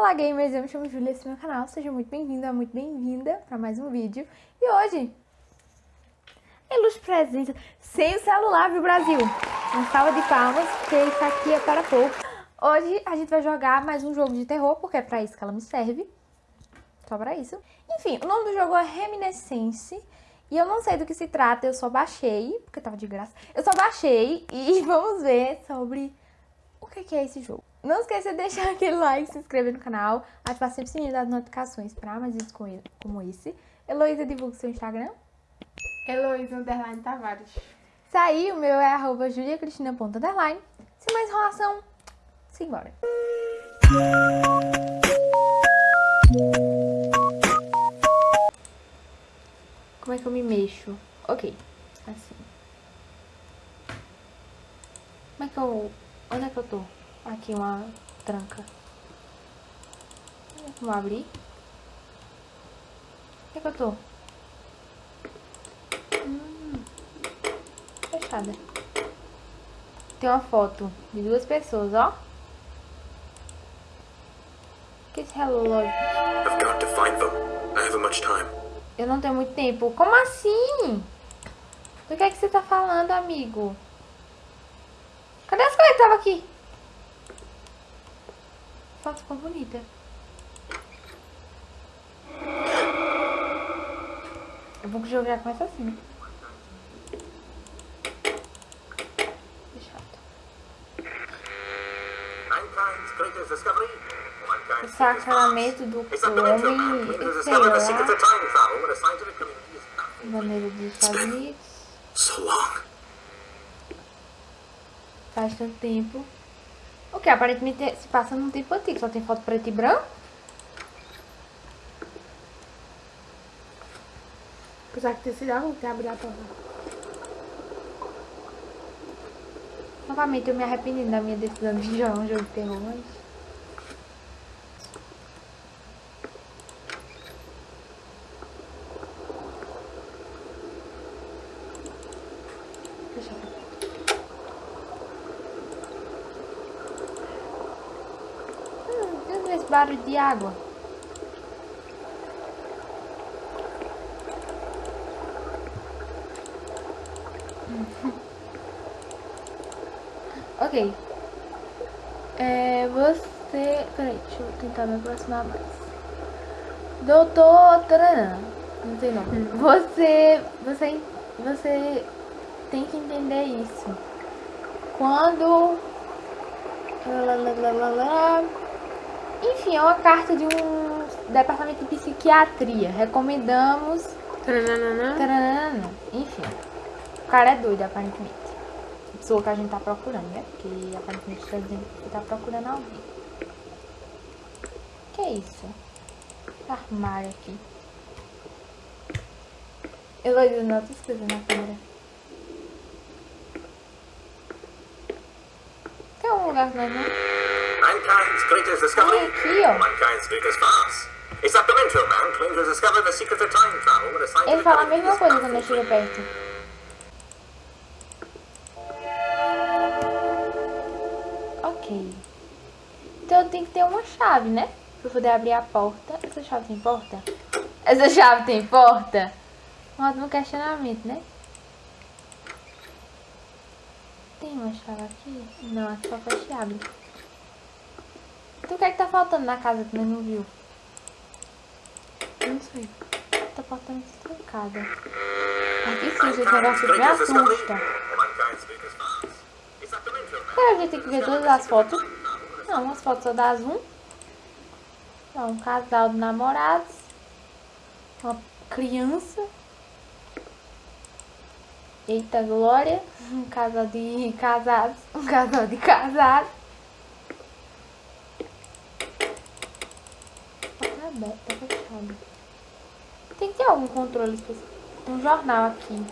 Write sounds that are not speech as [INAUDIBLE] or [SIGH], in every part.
Olá gamers, eu me chamo Julia, esse é meu canal, seja muito bem-vindo, muito bem-vinda para mais um vídeo. E hoje, ilustre presença, sem o celular, viu Brasil? Uma salva de palmas, porque aqui é para pouco. Hoje a gente vai jogar mais um jogo de terror, porque é para isso que ela me serve. Só para isso. Enfim, o nome do jogo é Reminiscence. E eu não sei do que se trata, eu só baixei, porque tava de graça. Eu só baixei e [LAUGHS] vamos ver sobre o que é esse jogo. Não esqueça de deixar [LAUGHS] aquele like, se inscrever no canal, ativar sempre o sininho das notificações para mais vídeos como esse. Heloísa, divulga seu Instagram. Heloísa Underline Tavares. Isso aí, o meu é arroba juliacristina.underline. Sem mais enrolação, simbora. Como é que eu me mexo? Ok, assim. Como é que eu... Onde é que eu tô? Aqui uma tranca. Vamos abrir. Onde é que eu tô? Hum, fechada. Tem uma foto de duas pessoas, ó. Que esse relógio? I've got to find them. I haven't much time. Eu não tenho muito tempo. Como assim? Do que é que você tá falando, amigo? Cadê as coisas que estavam aqui? A foto ficou bonita. Eu vou que o jogo já começa assim. Fechado. O sacramento do homem, sei lá, maneira de fazer Faz tanto tempo. O que? Aparentemente se passa num tempo antigo, só tem foto preto e branco. Apesar que ter sido a que abrir a porta. Novamente eu me arrependi da minha decisão de jogar um jogo de terror, mas... Deixa eu esse barulho de água? [LAUGHS] ok. É, você... Peraí, deixa eu tentar me aproximar mais. Doutor... Não sei não. Hum. Você... Você... Você tem que entender isso. Quando... Lá, lá, lá, lá, lá, enfim, é uma carta de um departamento de psiquiatria. Recomendamos. Taranana. Enfim. O cara é doido, aparentemente. A pessoa que a gente tá procurando, né? Porque aparentemente está dizendo que tá procurando alguém. Que é isso? Armário aqui. Heloísa, não tô escrevendo na câmera. Tem um lugar que nós não mankind's greatest discovery, mankind's greatest farce. Man claims to discover the secret of time travel with a scientific Ele fala a mesma coisa quando eu chego perto. Ok. Então eu tenho que ter uma chave, né? Pra poder abrir a porta. Essa chave tem porta? Essa chave tem porta? Um ótimo questionamento, né? Tem uma chave aqui? Não, é só fecha e abre. Então o que é que tá faltando na casa que nós não viu? Não sei. Tá faltando trancada. Aqui sim, esse negócio me assusta. Cara, a gente tem que ver todas as fotos. Não, as fotos só das um. Não, um casal de namorados. Uma criança. Eita glória. Um casal de casados. Um casal de casados. aberto, tá fechado. Tem que ter algum controle. Um jornal aqui.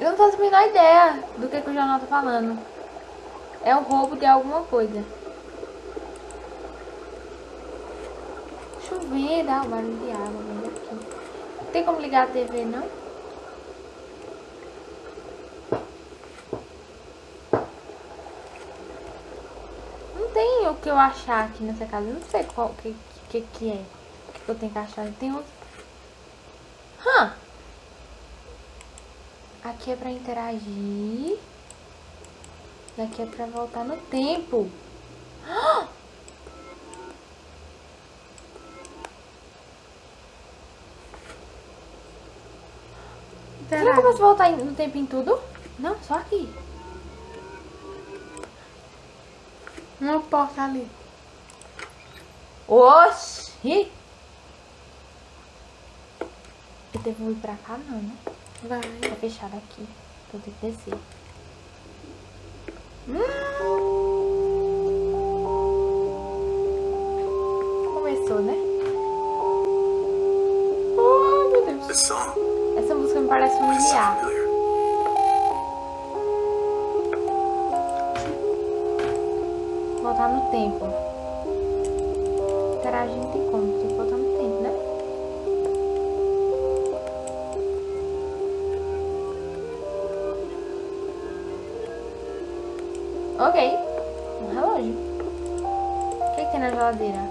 Eu não faço a menor ideia do que, que o jornal tá falando. É um roubo de alguma coisa. Chover, dá um barulho de água aqui. Não tem como ligar a TV, não? tem o que eu achar aqui nessa casa. Eu não sei qual que, que, que é. Que eu tenho que achar. Tem outro. Hã? Aqui é pra interagir. E aqui é pra voltar no tempo. Hã? [GASPS] Será que eu posso voltar no tempo em tudo? Não, só aqui. Uma porta ali. Oxi! Eu devo ir pra cá não, né? Vai. Tá fechado aqui. Então tem que descer. Começou, né? Oh, meu Deus. Essa música me parece familiar. Tempo. Interagir não tem como. Tem que voltar no tempo, né? Ok. Um relógio. O que, que tem na geladeira?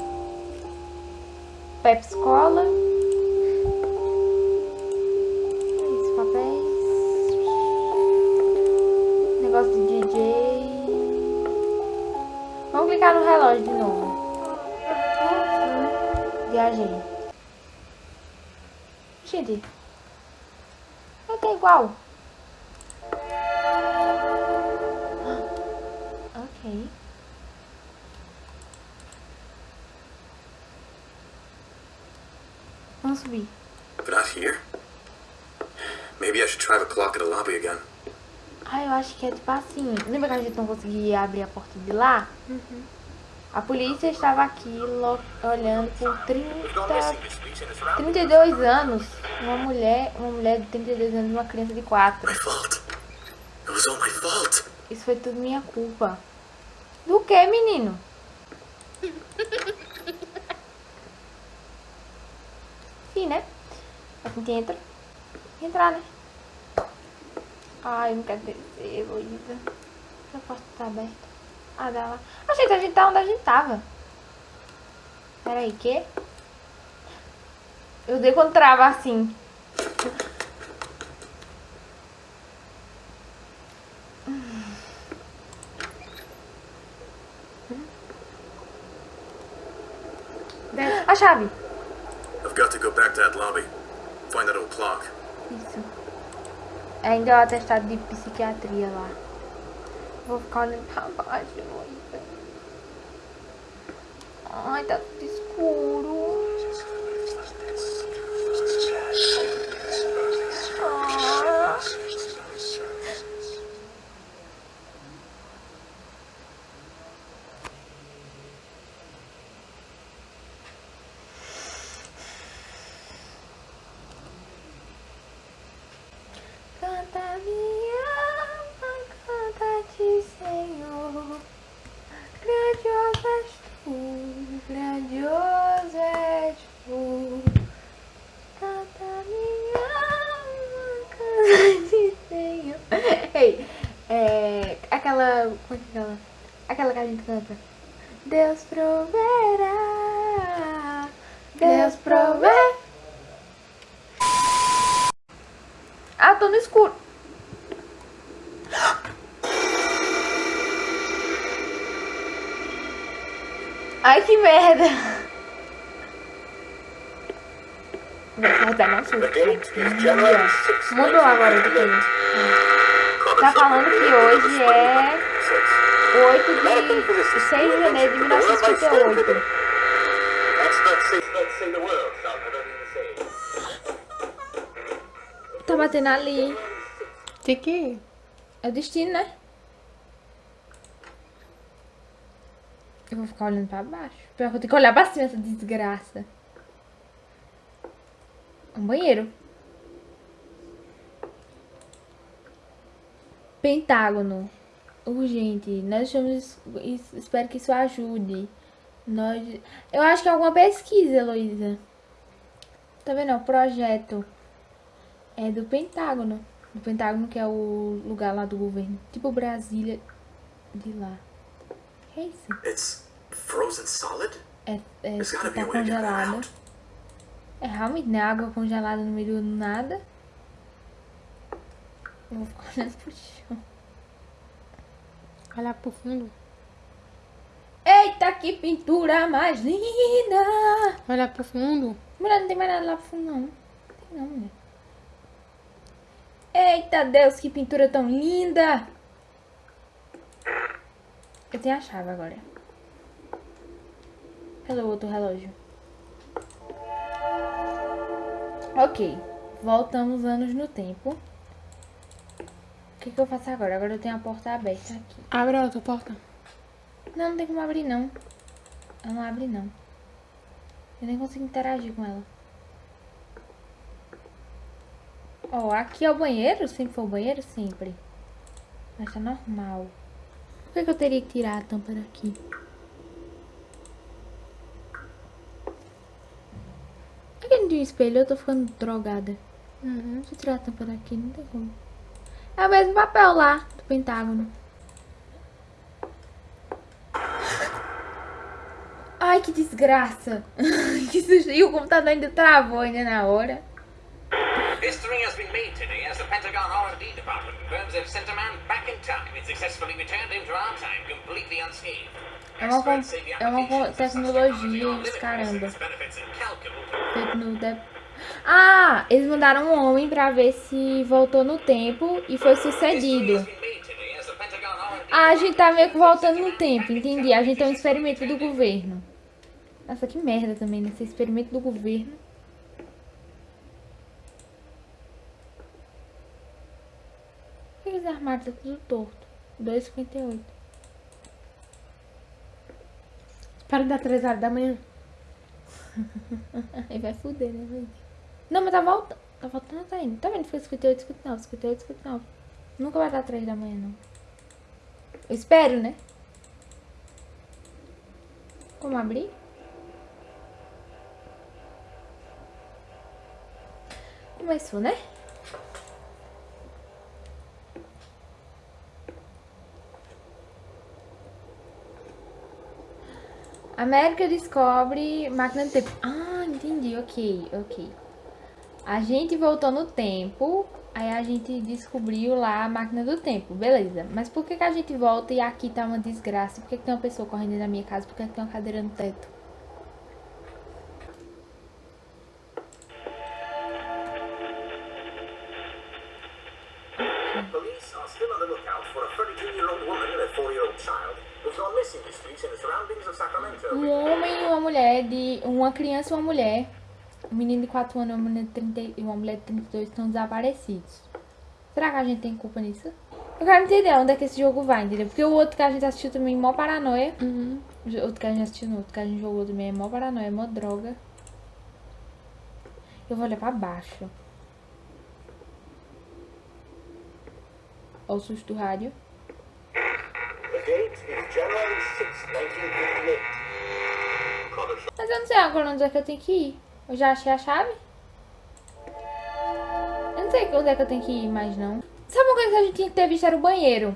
Pepsi Cola. Esses papéis. Negócio de DJ. Clicar no relógio de novo. Viajei. Gente. Que é igual. Ok. Vamos subir. But not here. Maybe I should try the clock at the lobby again. Ah, eu acho que é tipo assim. Lembra que a gente não conseguia abrir a porta de lá? A polícia estava aqui olhando por 30, 32 anos. Uma mulher, uma mulher de 32 anos e uma criança de 4. My fault. It was all my fault. Isso foi tudo minha culpa. Do que, menino? [LAUGHS] Sim, né? A gente entra. Entrar, né? Ai, não quero descer, Heloísa. A porta tá aberta. Ah, dá lá. Achei que a gente tá onde a gente tava. Peraí, que? Eu dei quando trava assim. A chave. I've got to go back to that lobby. Find that old clock. Isso. Ainda é o atestado de psiquiatria lá. Vou ficar olhando pra baixo. Ai, tá tudo escuro. Ah. Canta minha alma, canta-te, Senhor. Grandioso és tu, grandioso és tu. Canta minha alma, canta-te, Senhor. Ei, é, aquela, como é que é aquela? Aquela que a gente canta. Deus proverá, Deus proverá. Ah, tô no escuro. Ai, que merda. Vai dar não susto. Mudou agora de coisa. Tá falando que hoje é 8 de 6 de janeiro de 1958. Tá batendo ali. Que ir. É o destino, né? Eu vou ficar olhando pra baixo. Pior que eu tenho que olhar pra cima essa desgraça. Um banheiro. Pentágono. Urgente. Nós estamos. es- Espero que isso ajude. Nós. Eu acho que é alguma pesquisa, Heloísa. Tá vendo? É o projeto. É do Pentágono. Do Pentágono, que é o lugar lá do governo. Tipo Brasília de lá. que é isso? It's frozen solid? É, é tá out. É realmente, né? Água congelada no meio do nada. Eu vou ficar olhando pro chão. Olha pro fundo. Eita, que pintura mais linda! Olha pro fundo. Mulher, não tem mais nada lá pro fundo, não. Não tem não, mulher. Eita, Deus, que pintura tão linda! Eu tenho a chave agora. Cadê o outro relógio? Ok. Voltamos anos no tempo. O que, que eu faço agora? Agora eu tenho a porta aberta aqui. Abre a outra porta. Não, não tem como abrir não. Ela não abre não. Eu nem consigo interagir com ela. Ó, aqui é o banheiro? Sempre foi o banheiro? Sempre. Mas tá normal. Por que, que eu teria que tirar a tampa daqui? Aqui não tem um espelho, eu tô ficando drogada. Uhum. Deixa eu tirar a tampa daqui, não tem como. É o mesmo papel lá, do Pentágono. Ai, que desgraça. [LAUGHS] que susto. E o computador ainda travou ainda na hora. Has been made today as the Pentagon R&D department confirms they've sent a man back in time and successfully returned him to our time completely unscathed. É uma, é uma tecnologia, caramba. Feito no. Ah, eles mandaram um homem pra ver se voltou no tempo e foi sucedido. Ah, a gente tá meio que voltando no tempo, entendi. A gente é um experimento do governo. Nossa, que merda também, nesse experimento do governo. Por que esse armário tá tudo torto? 2,58. Espera dar três horas da manhã. [LAUGHS] Aí vai fuder, né, gente? Não, mas tá voltando. Tá voltando, tá indo. Tá vendo? Foi 58, 59, 58, 59. Nunca vai dar 3 da manhã, não. Eu espero, né? Como abrir? Começou, né? América descobre máquina do tempo. Ah, entendi. Ok, ok. A gente voltou no tempo, aí a gente descobriu lá a máquina do tempo, beleza. Mas por que, que a gente volta e aqui tá uma desgraça? Por que, que tem uma pessoa correndo da minha casa? Por que, que tem uma cadeira no teto? Police are still on the lookout for a 32-year-old woman and a 4-year-old child who've gone missing this week in the surroundings of Sacramento. Um homem e uma mulher de. Uma criança e uma mulher. Um menino de 4 anos e uma mulher de 30 e uma mulher de 32 estão desaparecidos. Será que a gente tem culpa nisso? Eu quero entender onde é que esse jogo vai, entendeu? Porque o outro que a gente assistiu também, mó paranoia. Uhum. O outro que a gente assistiu, não, o outro que a gente jogou também é mó paranoia, mó droga. Eu vou olhar pra baixo. Olha o susto do rádio. The date is January 6, 1958. Mas eu não sei agora onde é que eu tenho que ir. Eu já achei a chave? Eu não sei onde é que eu tenho que ir mais não. Sabe uma coisa que a gente tinha que ter visto era o banheiro?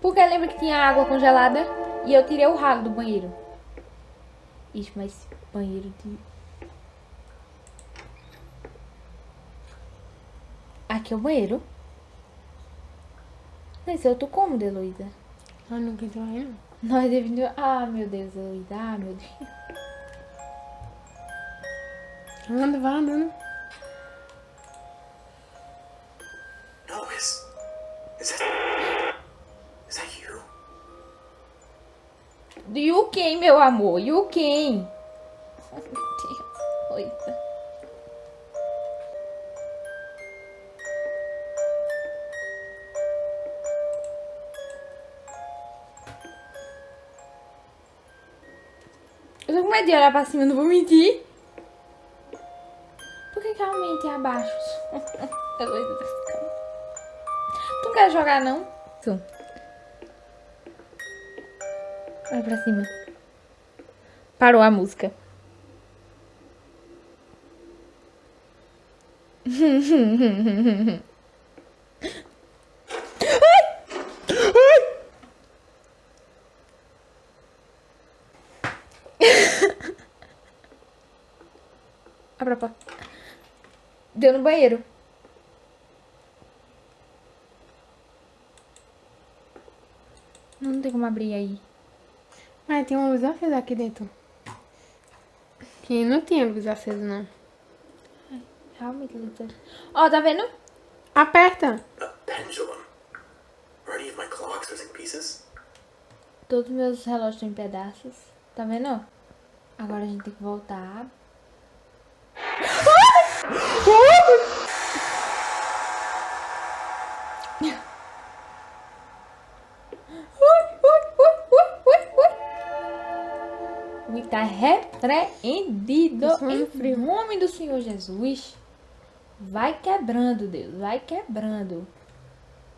Porque lembra que tinha água congelada e eu tirei o ralo do banheiro. Ixi, mas banheiro de... Aqui é o banheiro. Esse é outro cômodo, Heloísa. Ah, não quis aí, não. Nós devemos... Ah, meu Deus, Heloísa. Ah, meu Deus. Anda, vai andando. No, is. Is that. Is that you? You quem, meu amor? You quem? Oh, meu Deus. Coisa. Eu tô com medo de olhar pra cima, não vou mentir. É abaixo? Vou entrar essa cama. Tu não quer jogar, não? Tu. Vai pra cima. Parou a música. [LAUGHS] Abra a porta. Deu no banheiro. Não tem como abrir aí. Mas tem uma luz acesa aqui dentro. Que não tinha luz acesa, não. Realmente, Lucas. Ó, tá vendo? Aperta. A pendulum. Are any of my clocks in pieces? Todos meus relógios estão em pedaços. Tá vendo? Agora a gente tem que voltar. Repreendido em frio. nome do Senhor Jesus. Vai quebrando, Deus. Vai quebrando.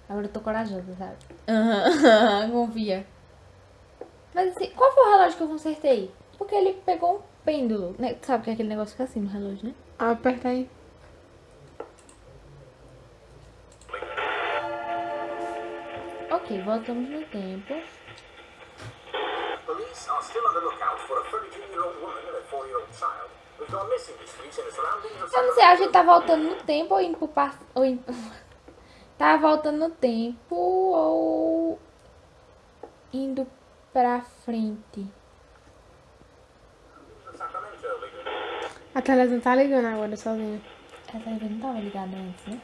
Agora eu tô corajosa, sabe? Aham, [LAUGHS] confia. Mas assim, qual foi o relógio que eu consertei? Porque ele pegou um pêndulo, né? Sabe que é aquele negócio que fica assim no relógio, né? Aperta aí. Ok, voltamos no tempo. Police are still on the lookout for a 32-year-old woman and a 4-year-old child who've gone missing this week in the surroundings of Eu não sei, a gente tá voltando no tempo ou indo pro passado. Ou indo... [LAUGHS] Tá voltando no tempo ou indo pra frente. A televisão tá ligando agora sozinha. Essa TV não tava ligada antes, né?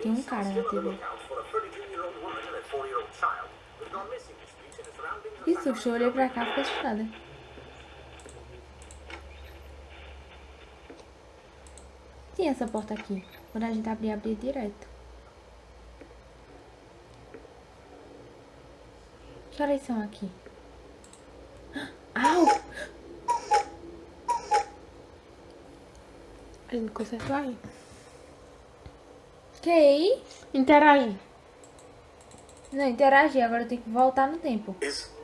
Tem um cara na TV. Que susto, eu olhei pra cá e fiquei assustada. Tinha essa porta aqui. Quando a gente abrir, abrir direto. Que horas são aqui? [GASPS] Au! A gente consertou aí. Ok. Interage. Não, interagir. Agora eu tenho que voltar no tempo. Is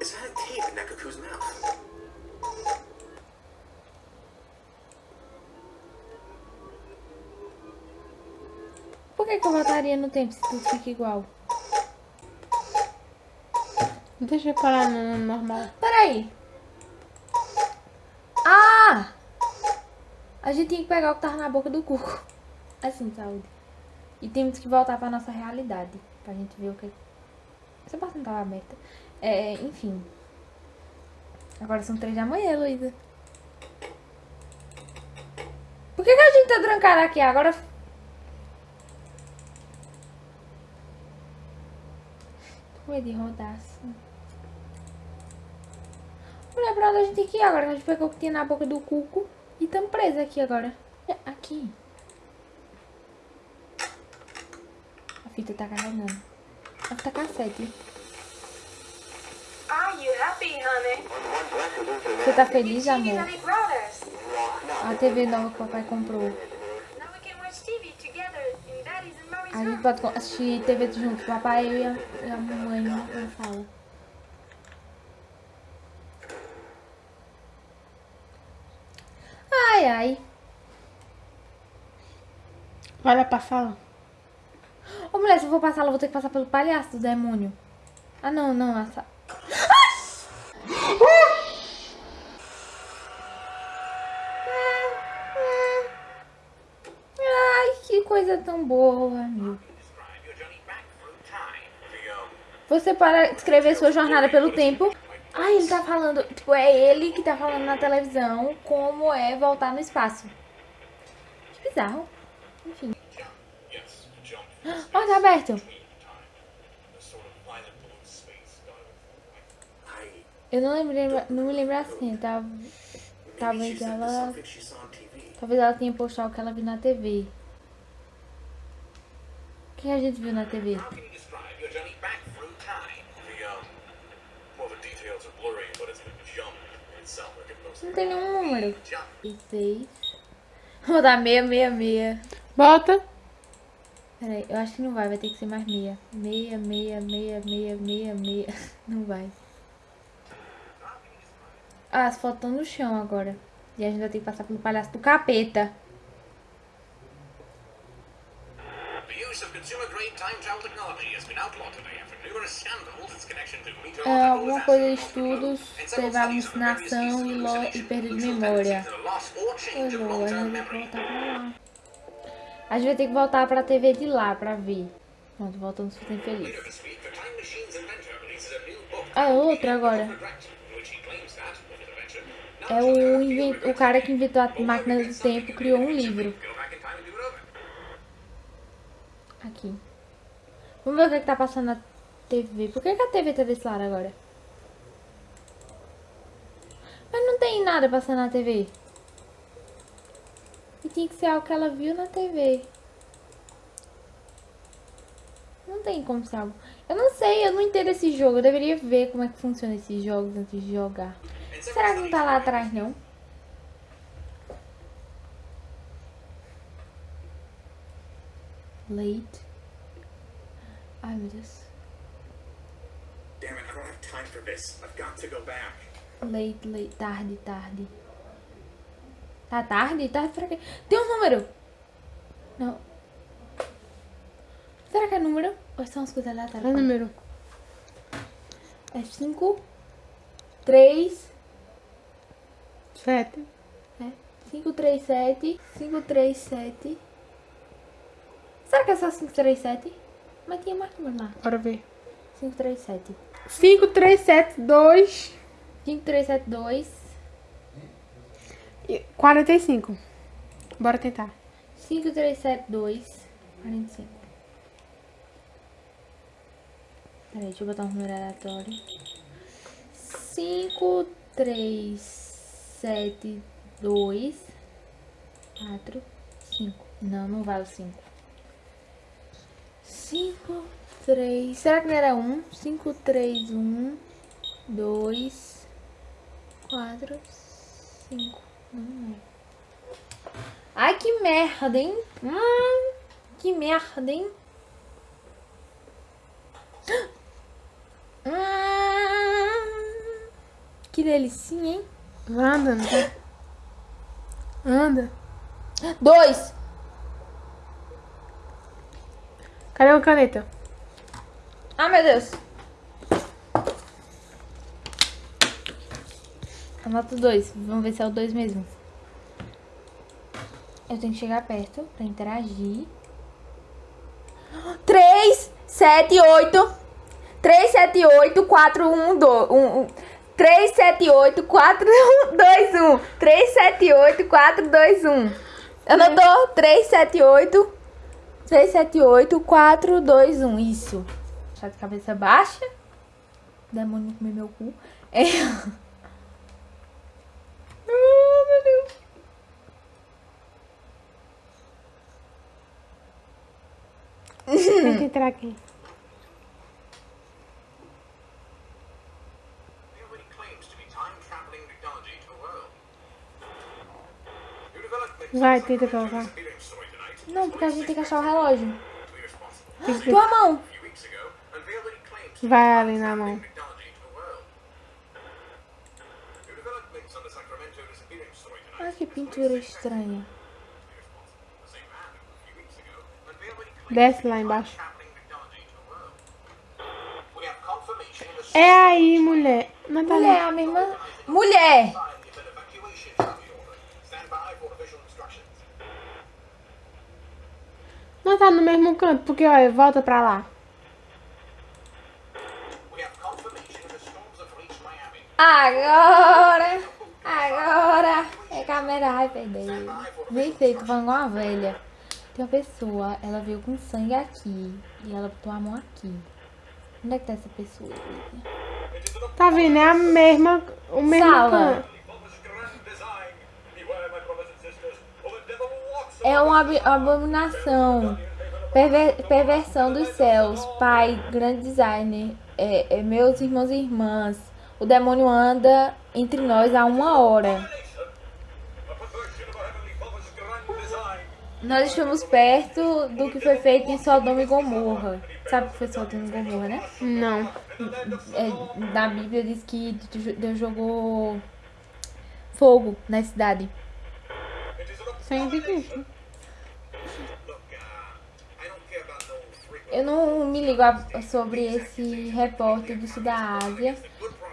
is that a tape in Nekaku's mouth? Por que, que eu voltaria no tempo se tudo fica igual? Deixa eu parar no normal. Peraí. Ah! A gente tinha que pegar o que tava na boca do cuco. Assim, saúde. E temos que voltar pra nossa realidade. Pra gente ver o que... Essa porta não tava aberta. É, enfim. Agora são três da manhã, Heloísa. Por que, que a gente tá trancada aqui? Agora... Tô com medo de rodar assim. Pra onde a gente tem que ir agora? A gente pegou o que tinha na boca do cuco e tamo preso aqui agora. É, Aqui. A fita tá carregando. A fita cassete. Are you happy, honey? Você tá feliz, amor? A TV nova que o papai comprou. A gente pode assistir TV junto. Papai, e a, e a mamãe na sala. Ai, ai. Vai lá pra sala. Ô, mulher, se eu for passar, eu vou ter que passar pelo palhaço do demônio. Ah, não, não. Essa... Ai, que coisa tão boa, um, Você para escrever sua jornada pelo tempo. Ai, ele tá falando. Tipo, é ele que tá falando na televisão como é voltar no espaço. Que bizarro. Enfim. [GASPS] Ó, tá aberto. between time. The sort of violet blue space going I Eu não lembrei, não me lembro assim. Tá, maybe talvez this ela. Talvez ela tenha postado o que ela viu na TV. O que a gente viu na TV? Um, Não tem nenhum número. E seis. Vou dar meia, meia, meia. Bota. Peraí, eu acho que não vai, vai ter que ser mais meia. Meia, meia, meia, meia, meia, meia. [LAUGHS] Não vai. Ah, as fotos estão no chão agora. E a gente vai ter que passar pelo palhaço do capeta. É, alguma coisa de estudos, teve alucinação e, lo, e perda de memória. Pois é, vai ter que memory. voltar pra lá. A gente vai ter que voltar pra TV de lá pra ver. Pronto, voltando se feliz. Later this week, É o, o cara que inventou a máquina do tempo criou um livro. Aqui. Vamos ver o que, é que tá passando na TV. Por que, que a TV tá desse lado agora? Mas não tem nada passando na TV. E tinha que ser algo que ela viu na TV. Não tem como ser algo. Eu não sei, eu não entendo esse jogo. Eu deveria ver como é que funciona esses jogos antes de jogar. Será que não tá lá atrás, não? Late. Ai, meu Deus. Damn it, I don't have time for this. I've got to go back. Late, late. Tarde, tarde. Tá tarde? Tarde pra quê? Tem um número! Não. Será que é número? Ou são as coisas Qual é o aleatórias? número? É 5, 3, Sete. é 5, 3, 7, 5, 3, 7. Será que é só 5, 3, 7? Mas tinha mais número lá. Bora ver. 5, 3, 7. 5, 3, 7, 2 5, 3, 7, 2. e 45. Bora tentar. 5, 3, 7, 2. 45. Peraí, deixa eu botar um número aleatório. 5, 3, 7, 2, 4, 5. Não, não vai o 5. 5, 3. Será que não era 1? 5, 3, 1, 2, 4, 5. Não é. Ai, que merda, hein? Hum, que merda, hein? [GASPS] Hum, que delicinha, hein? Anda, não tá? Anda. Dois. Cadê a caneta? Ah, meu Deus. Anota dois. Vamos ver se é o dois mesmo. Eu tenho que chegar perto pra interagir. Três, sete, oito. Três, sete, oito, quatro, um, dois. Um, um. Três, sete, oito, quatro, dois, um. Três, sete, oito, quatro, dois, um. Anotou? Três, sete, oito. 3, 7, 8, 4, 2, 1. Isso. Tá de cabeça baixa. Demônio comer meu cu. É. [LAUGHS] Meu Deus. Tenta entrar aqui. Nobody claims to be time-traveling technology to the world. You developed the Vai, tenta colocar. Não, porque a gente tem que achar o relógio. Be responsible. Tua mão. Vai ali na mão. Ai, que pintura estranha. Desce lá embaixo. É aí, mulher. Natália. Mulher, a minha irmã. Mulher! Não tá no mesmo canto, porque, olha, volta pra lá. Agora! Agora! É câmera, ai, perder. Nem sei, tô falando com uma velha. Tem uma pessoa, ela veio com sangue aqui. E ela botou a mão aqui. Onde é que tá essa pessoa? Tá vendo? É a mesma. O mesmo Sala. canto. É uma abominação. Perver- perversão dos céus. Pai, grande designer. É, é, meus irmãos e irmãs. O demônio anda entre nós há uma hora. Nós estamos perto do que foi feito em Sodoma e Gomorra. Sabe o que foi Sodoma e Gomorra, né? Não. É, na Bíblia diz que Deus jogou fogo na cidade. Sem difícil. Eu não me ligo a- sobre esse repórter do sul da Ásia.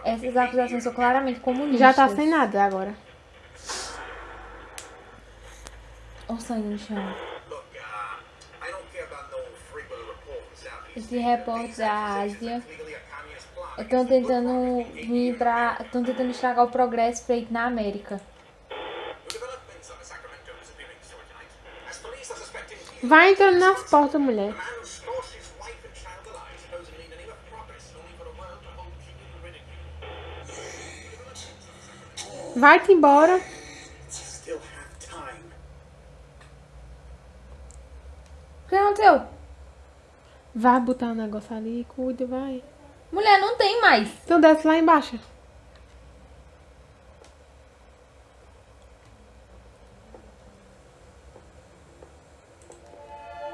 Essas acusações são claramente comunistas. Já tá sem nada agora. Olha o sangue no chão. Esse repórter da Ásia estão tentando vir pra. estão tentando estragar o progresso feito na América. Vai entrando nas portas, mulher. Vai-te embora. Still have time. O que aconteceu? Vai botar o negócio ali, cuida, vai. Mulher, não tem mais. Então desce lá embaixo.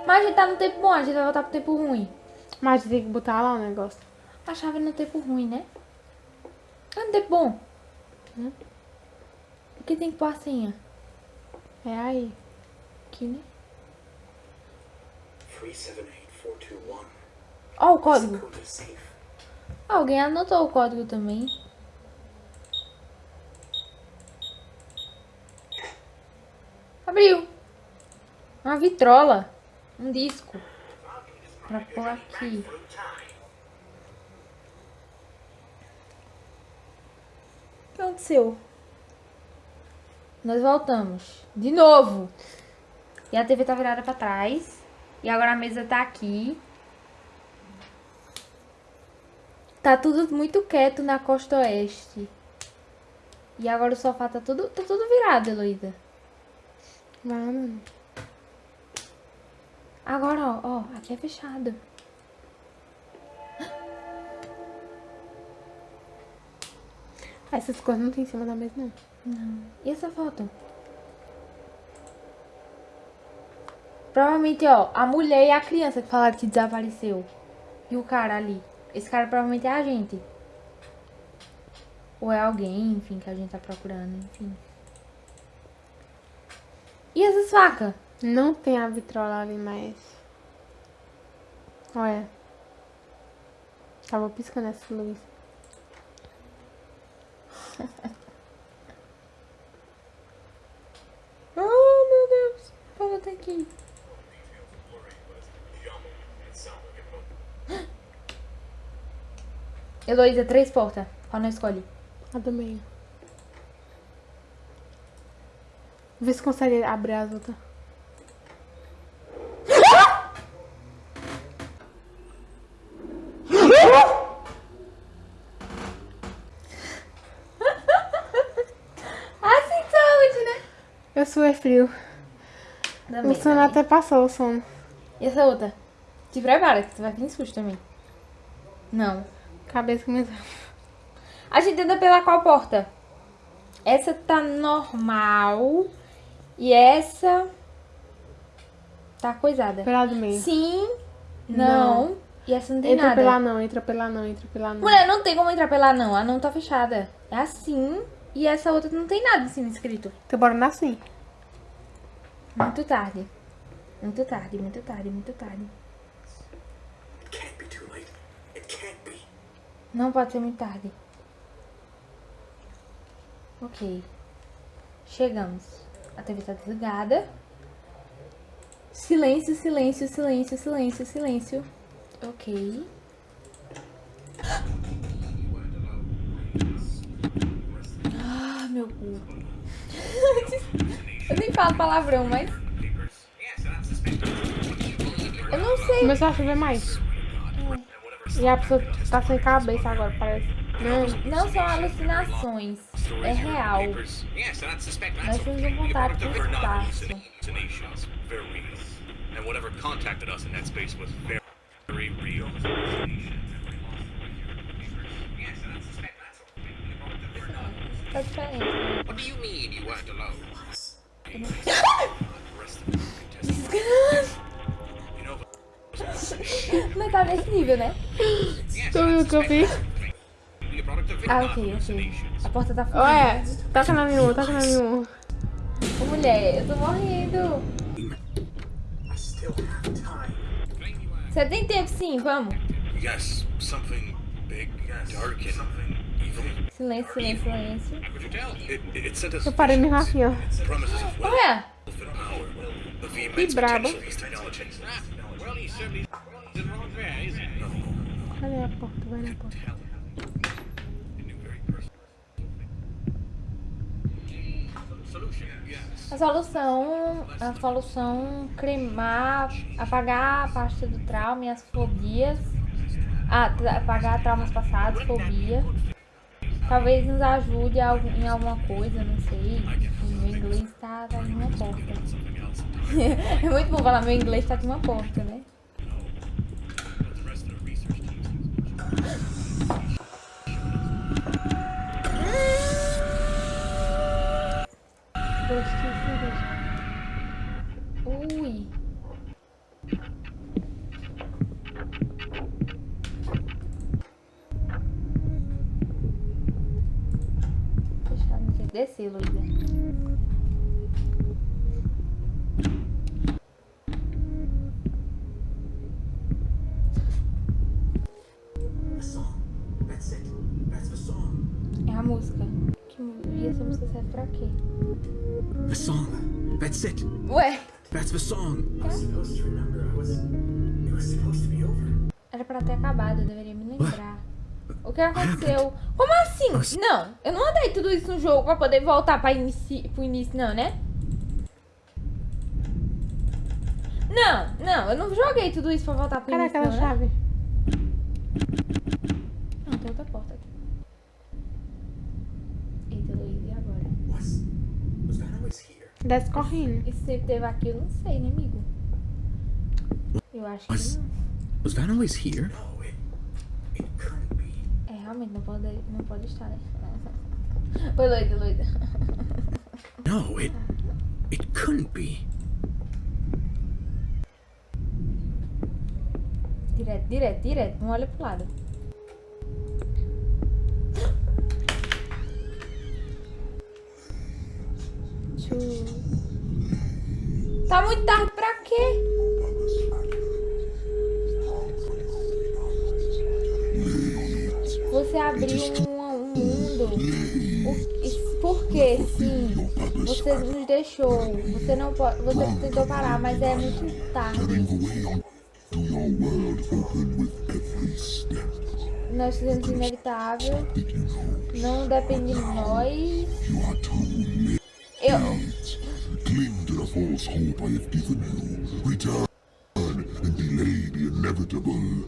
Mas a gente tá no tempo bom, a gente vai voltar pro tempo ruim. Mas tem que botar lá o negócio. A chave no tempo ruim, né? É no tempo bom. Hum? Que tem que pôr a senha? É aí. Aqui, né? 378421. Ó o código. Safe. Alguém anotou o código também. Abriu. Uma vitrola. Um disco. Pra pôr aqui. O que aconteceu? Nós voltamos. De novo. E a TV tá virada pra trás. E agora a mesa tá aqui. Tá tudo muito quieto na costa oeste. E agora o sofá tá tudo, tá tudo virado, Heloísa. Mano. Agora, ó, ó, aqui é fechado. Essas coisas não tem em cima da mesa, não. E essa foto? Provavelmente, ó, a mulher e a criança que falaram que desapareceu. E o cara ali. Esse cara provavelmente é a gente. Ou é alguém, enfim, que a gente tá procurando, enfim. E essas facas? Não tem a vitrola ali, mas... Olha. Tava piscando essa luz. [LAUGHS] Oh, meu Botar aqui. Heloísa, três portas. Qual não escolhe? A do meio. Vê se consegue abrir as outras. [LAUGHS] Assim saúde, né? Eu suei frio. Também, O sono também. até passou, o sono. E essa outra? Te prepara, que tu vai vir em susto também. Não. Cabeça começou. A gente anda pela qual porta? Essa tá normal. E essa... Tá coisada. Pela do meio. Sim. Não. E essa não tem Entra nada. pela não, entra pela não, entra pela não. Mulher, não tem como entrar pela não. A não tá fechada. É assim. E essa outra não tem nada em cima escrito. Então bora na sim. Muito tarde. Muito tarde, muito tarde, muito tarde. Não pode ser muito tarde. Ok. Chegamos. A TV tá desligada. Silêncio, silêncio, silêncio, silêncio, silêncio. Ok. [GASPS] Ah, meu cu. Falo palavrão, mas. Eu não sei. Começou a chover mais. E a pessoa tá sem cabeça agora, parece. Não, Não são alucinações. É real. Nós temos um contato com o espaço. And whatever contacted us in that space was very, very real. That's diferente. What do you mean you weren't alone? Não tá nesse nível, né? Yes, tu viu o que eu fiz? Ah, ok, ok. A porta tá fechada. Ué, toca na minha, toca na minha. Ô, mulher, eu tô morrendo. I still have time. Claim you were Você tem tempo sim, vamos. Yes, something big, dark, and something. Silêncio, silêncio, silêncio. Eu parei of wealth Olha, Que brabo. Cadê a porta? Vai na porta. A solução, a solução cremar, apagar a parte do trauma e as fobias. Ah, apagar traumas passados, fobia. Talvez nos ajude em alguma coisa, não sei. Meu inglês tá, tá uma porta. [LAUGHS] É muito bom falar meu inglês tá de uma porta, né? A música. Que, e essa música serve pra quê? The song. That's it. Ué, That's the song. I was supposed to remember. I was. It was supposed to be over. era pra ter acabado, eu deveria me lembrar. O que aconteceu? Como assim? Não, eu não andei tudo isso no jogo pra poder voltar pra inici... pro início, não, né? Não, não, eu não joguei tudo isso pra voltar pro Cadê início, aquela não, né? chave? Não, tem outra porta aqui. Eita, Luiz, e agora? Was. Was that always here? Desce correndo. E se teve aqui, eu não sei, né, amigo? Eu acho que não. Was that always here? No, it. It couldn't be. É, realmente, não pode, não pode estar, né? [LAUGHS] Foi Luísa, Luísa. [LAUGHS] No, it. It couldn't be. Direto, direto, direto. Não olha pro lado. Tá muito tarde pra quê? Você abriu um, um mundo. O- Por quê? Sim. Você nos deixou. Você não pode. Você tentou parar, mas é muito tarde. Nós fizemos inevitável. Não depende de nós. Eu. Cling to the false hope I have given you. Return and delay the inevitable.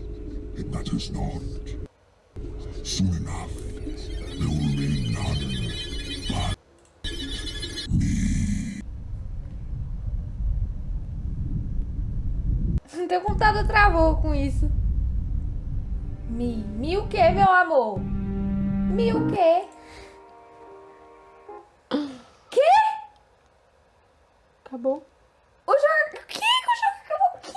It matters not. Soon enough, there will remain none but Teu computador travou com isso. Mi. Mi o que, meu amor? Mi o? Que? Acabou. O jogo. Que? O jogo acabou? Que?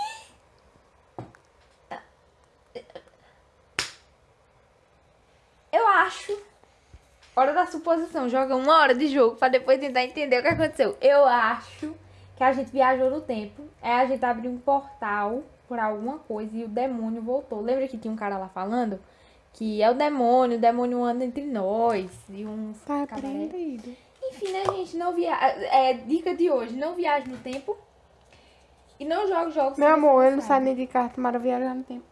Eu acho. Hora da suposição. Joga uma hora de jogo pra depois tentar entender o que aconteceu. Eu acho que a gente viajou no tempo. É a gente abriu um portal por alguma coisa e o demônio voltou. Lembra que tinha um cara lá falando? Que é o demônio, o demônio anda entre nós. E uns Tá cabaré. Enfim, né, gente? Não via... É, dica de hoje: não viaje no tempo. E não jogue jogos. Meu que amor, eu não saio nem de carta para viajar no tempo.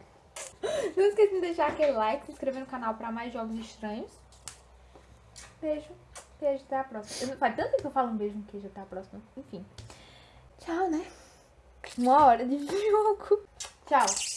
[LAUGHS] Não esqueça de deixar aquele like, se inscrever no canal pra mais jogos estranhos. Beijo. Beijo, até a próxima. Eu, faz tanto tempo que eu falo um beijo no queijo, até a próxima. Enfim. Tchau, né? Uma hora de [LAUGHS] jogo. Tchau.